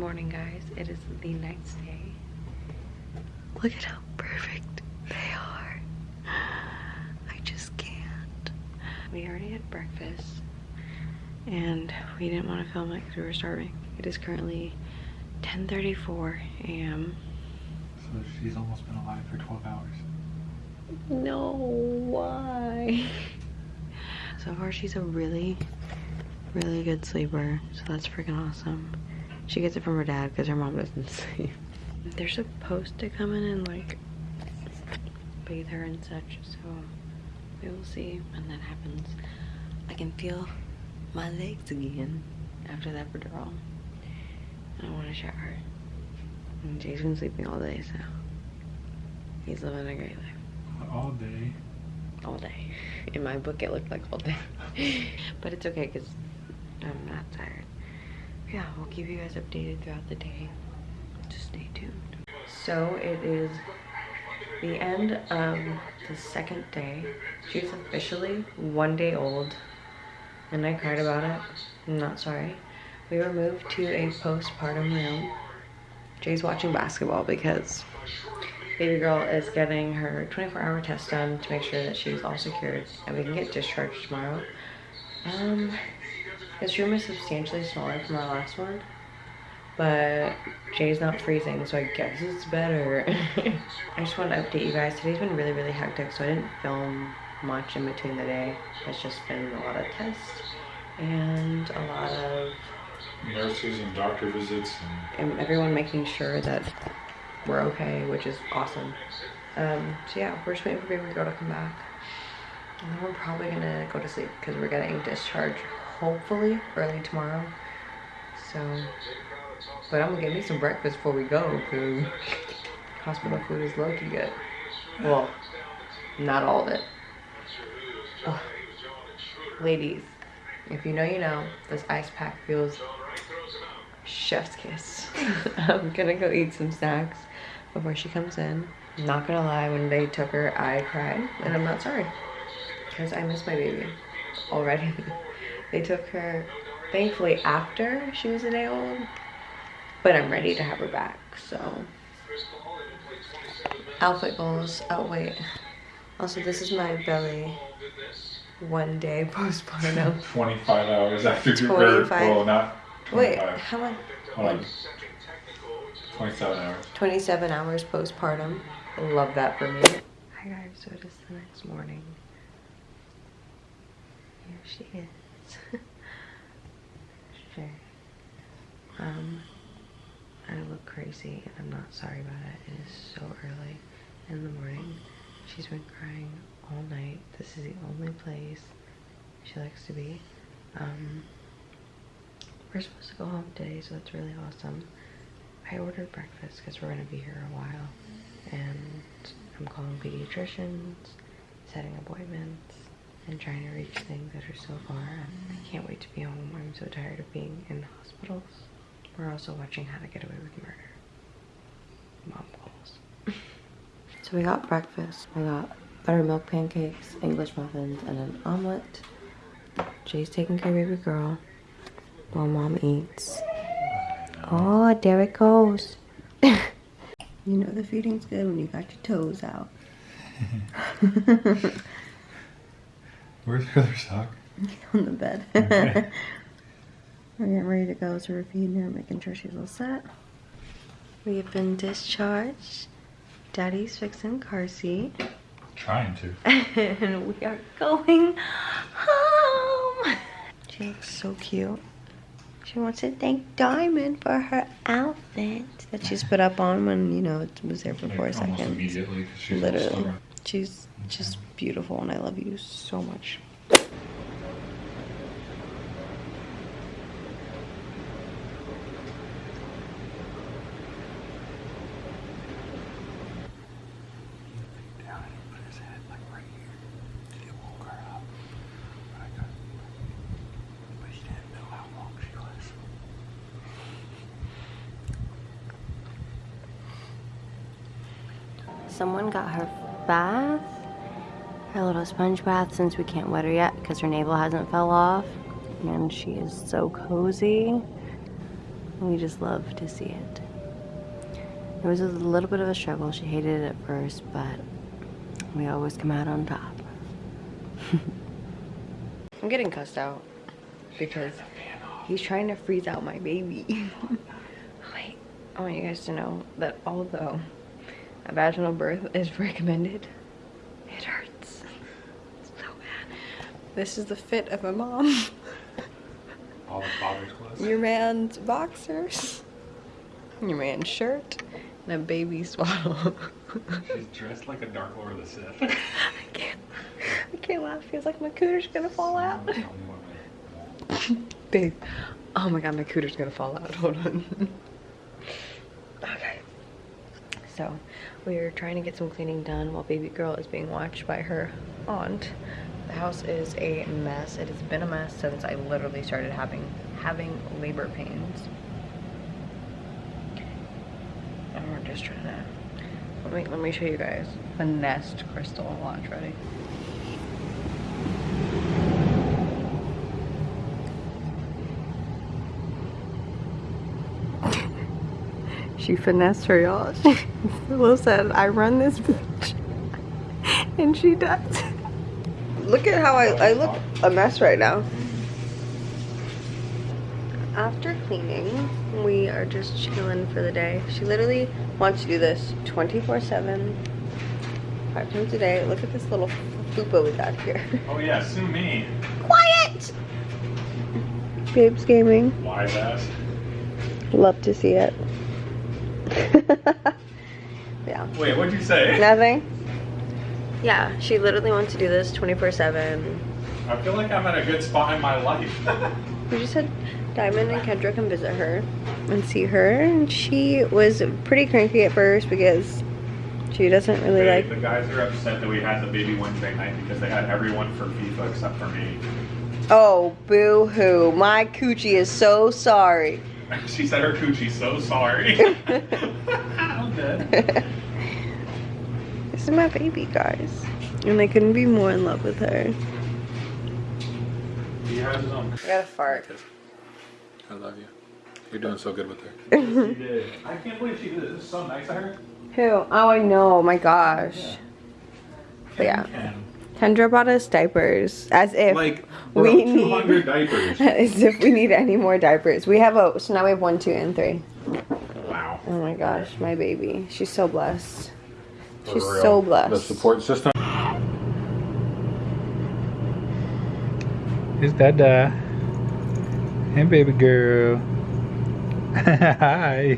morning, guys. It is the next day. Look at how perfect they are. I just can't. We already had breakfast and we didn't want to film it because we were starving. It is currently 10.34 a.m. So she's almost been alive for 12 hours. No, why? So far she's a really, really good sleeper. So that's freaking awesome. She gets it from her dad because her mom doesn't sleep. They're supposed to come in and like bathe her and such. So we will see when that happens. I can feel my legs again after that withdrawal. I want to shower. And Jay's been sleeping all day, so he's living a great life. All day. All day. In my book, it looked like all day. but it's okay because I'm not tired. Yeah, we'll keep you guys updated throughout the day. Just stay tuned. So it is the end of the second day. She's officially one day old. And I cried about it. I'm not sorry. We were moved to a postpartum room. Jay's watching basketball because baby girl is getting her 24 hour test done to make sure that she's all secured and we can get discharged tomorrow. Um, this room is substantially smaller from our last one, but Jay's not freezing, so I guess it's better. I just want to update you guys. Today's been really, really hectic, so I didn't film much in between the day. It's just been a lot of tests and a lot of Nurses and doctor visits and and everyone making sure that we're okay, which is awesome. Um, so yeah, we're just waiting for baby girl to come back. And then we're probably gonna go to sleep because we're getting discharged hopefully early tomorrow. So, but I'm gonna get me some breakfast before we go because hospital food is low good. Well, not all of it. Ugh. Ladies, if you know, you know, this ice pack feels chef's kiss. I'm gonna go eat some snacks before she comes in. Not gonna lie, when they took her, I cried, and I'm not sorry because I miss my baby already. they took her, thankfully, after she was a day old, but I'm ready to have her back. So, outfit goals. Oh wait. Also, this is my belly. One day postpartum. 25 hours after your 25. birth. Well, not 25. Wait, how much? Hold on. 27 hours. 27 hours postpartum. Love that for me. Hi guys, so it is the next morning. Here she is. sure. Um, I look crazy and I'm not sorry about it. It is so early in the morning. She's been crying all night. This is the only place she likes to be. Um, we're supposed to go home today, so that's really awesome. I ordered breakfast because we're going to be here a while. And I'm calling pediatricians, setting appointments, and trying to reach things that are so far. I can't wait to be home. I'm so tired of being in hospitals. We're also watching How to Get Away with Murder. Mom calls. so we got breakfast. I got buttermilk pancakes, English muffins, and an omelet. Jay's taking care of baby girl while mom eats. Oh, there it goes. you know the feeding's good when you got your toes out. Where's the other sock? On the bed. Okay. We're getting ready to go, so we're feeding her, making sure she's all set. We have been discharged. Daddy's fixing car seat. Trying to. and we are going home. She looks so cute. She wants to thank Diamond for her outfit that she's put up on when, you know, it was there for four Almost seconds. immediately. she's Literally. She's just beautiful and I love you so much. Someone got her bath, her little sponge bath since we can't wet her yet because her navel hasn't fell off. And she is so cozy. We just love to see it. It was a little bit of a struggle. She hated it at first, but we always come out on top. I'm getting cussed out because he's trying to freeze out my baby. I want you guys to know that although a vaginal birth is recommended, it hurts so bad. This is the fit of a mom. All the father's clothes. Your man's boxers, your man's shirt, and a baby swaddle. She's dressed like a Dark Lord of the Sith. I can't, I can't laugh. Feels like my cooter's gonna fall out. Tell me what I want. Babe, oh my god, my cooter's gonna fall out. Hold on. okay. So, we are trying to get some cleaning done while baby girl is being watched by her aunt. The house is a mess. It has been a mess since I literally started having having labor pains. And we're just trying to let me let me show you guys the Nest crystal launch ready. She finessed her, y'all. Said, I run this bitch. And she does. Look at how I, I look a mess right now. After cleaning, we are just chilling for the day. She literally wants to do this 24 7, five times a day. Look at this little fupa we got here. Oh yeah, sue me. Quiet! Babes Gaming. Wise ass. Love to see it. yeah. Wait, what'd you say? Nothing? Yeah, she literally wants to do this 24 7. I feel like I'm at a good spot in my life. We just had Diamond and Kendra come visit her and see her, and she was pretty cranky at first because she doesn't really like. the guys are upset that we had the baby Wednesday night because they had everyone for FIFA except for me. Oh, boo hoo. My coochie is so sorry. She said her coochie so sorry. I'm dead. This is my baby, guys. And I couldn't be more in love with her. He has his own. I got a fart. I love you. You're doing so good with her. I can't believe she did this. This is so nice of her. Who? Oh, I know. My gosh. But yeah. Ken. Kendra bought us diapers as if Like, we need 200 diapers. as if we need any more diapers. We have a so now we have one, two, and three. Wow. Oh my gosh, my baby. She's so blessed. For She's real. so blessed. The support system. Is that uh Hey baby girl. Hi.